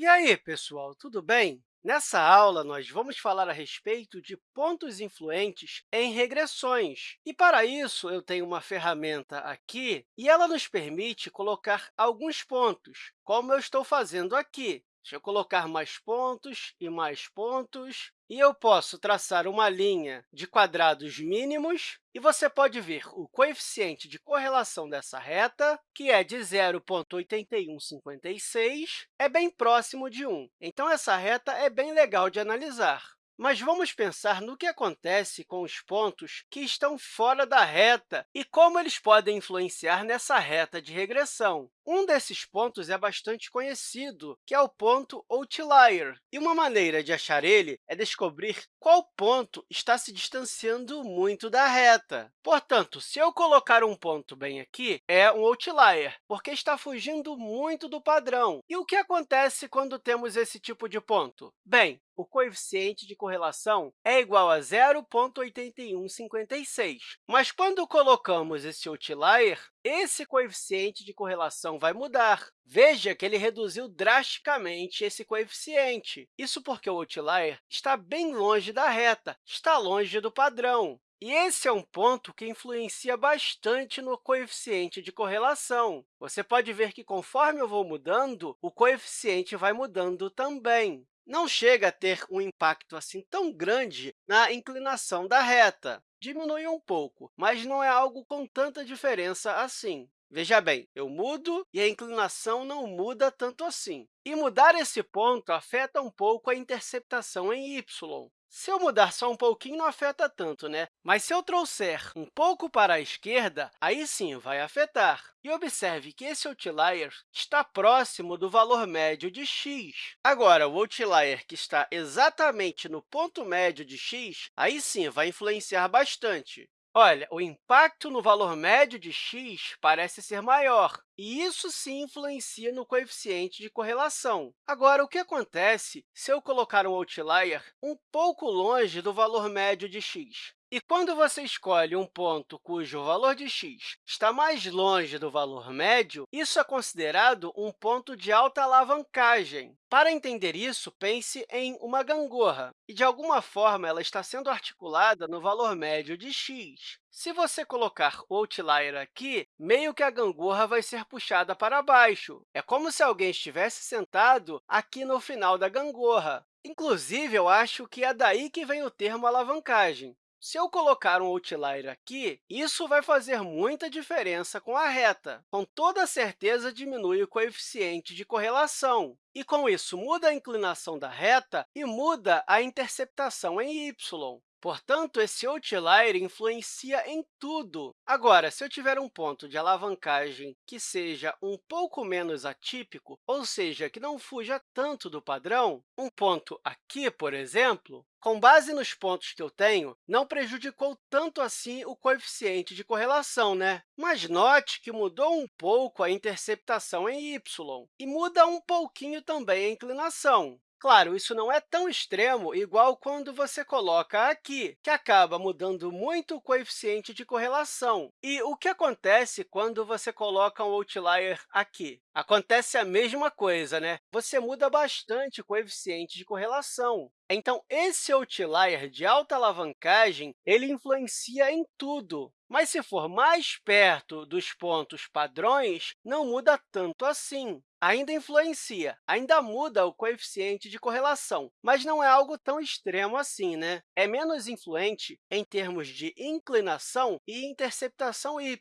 E aí, pessoal, tudo bem? Nessa aula, nós vamos falar a respeito de pontos influentes em regressões. E, para isso, eu tenho uma ferramenta aqui e ela nos permite colocar alguns pontos, como eu estou fazendo aqui. Deixa eu colocar mais pontos e mais pontos. E eu posso traçar uma linha de quadrados mínimos, e você pode ver o coeficiente de correlação dessa reta, que é de 0,8156, é bem próximo de 1. Então, essa reta é bem legal de analisar. Mas vamos pensar no que acontece com os pontos que estão fora da reta e como eles podem influenciar nessa reta de regressão. Um desses pontos é bastante conhecido, que é o ponto outlier. E uma maneira de achar ele é descobrir qual ponto está se distanciando muito da reta. Portanto, se eu colocar um ponto bem aqui, é um outlier, porque está fugindo muito do padrão. E o que acontece quando temos esse tipo de ponto? Bem, o coeficiente de correlação é igual a 0,8156. Mas quando colocamos esse outlier, esse coeficiente de correlação vai mudar. Veja que ele reduziu drasticamente esse coeficiente. Isso porque o outlier está bem longe da reta, está longe do padrão. E esse é um ponto que influencia bastante no coeficiente de correlação. Você pode ver que, conforme eu vou mudando, o coeficiente vai mudando também. Não chega a ter um impacto assim tão grande na inclinação da reta diminui um pouco, mas não é algo com tanta diferença assim. Veja bem, eu mudo e a inclinação não muda tanto assim. E mudar esse ponto afeta um pouco a interceptação em y. Se eu mudar só um pouquinho, não afeta tanto, né? Mas se eu trouxer um pouco para a esquerda, aí sim vai afetar. E observe que esse outlier está próximo do valor médio de x. Agora, o outlier que está exatamente no ponto médio de x, aí sim vai influenciar bastante. Olha, o impacto no valor médio de x parece ser maior, e isso sim influencia no coeficiente de correlação. Agora, o que acontece se eu colocar um outlier um pouco longe do valor médio de x? E quando você escolhe um ponto cujo valor de x está mais longe do valor médio, isso é considerado um ponto de alta alavancagem. Para entender isso, pense em uma gangorra, e, de alguma forma, ela está sendo articulada no valor médio de x. Se você colocar o outlier aqui, meio que a gangorra vai ser puxada para baixo. É como se alguém estivesse sentado aqui no final da gangorra. Inclusive, eu acho que é daí que vem o termo alavancagem. Se eu colocar um outlier aqui, isso vai fazer muita diferença com a reta. Com toda certeza, diminui o coeficiente de correlação. E, com isso, muda a inclinação da reta e muda a interceptação em y. Portanto, esse outlier influencia em tudo. Agora, se eu tiver um ponto de alavancagem que seja um pouco menos atípico, ou seja, que não fuja tanto do padrão, um ponto aqui, por exemplo, com base nos pontos que eu tenho, não prejudicou tanto assim o coeficiente de correlação, né? Mas note que mudou um pouco a interceptação em y e muda um pouquinho também a inclinação. Claro, isso não é tão extremo igual quando você coloca aqui, que acaba mudando muito o coeficiente de correlação. E o que acontece quando você coloca um outlier aqui? Acontece a mesma coisa, né? Você muda bastante o coeficiente de correlação. Então, esse outlier de alta alavancagem ele influencia em tudo. Mas, se for mais perto dos pontos padrões, não muda tanto assim ainda influencia, ainda muda o coeficiente de correlação, mas não é algo tão extremo assim. Né? É menos influente em termos de inclinação e interceptação y.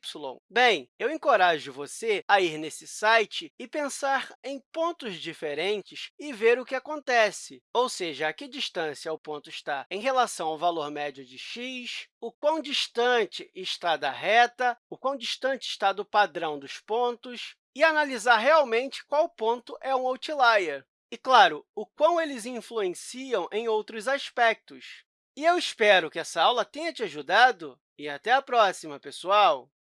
Bem, eu encorajo você a ir nesse site e pensar em pontos diferentes e ver o que acontece, ou seja, a que distância o ponto está em relação ao valor médio de x, o quão distante está da reta, o quão distante está do padrão dos pontos, e analisar realmente qual ponto é um outlier. E, claro, o quão eles influenciam em outros aspectos. E eu espero que essa aula tenha te ajudado e até a próxima, pessoal!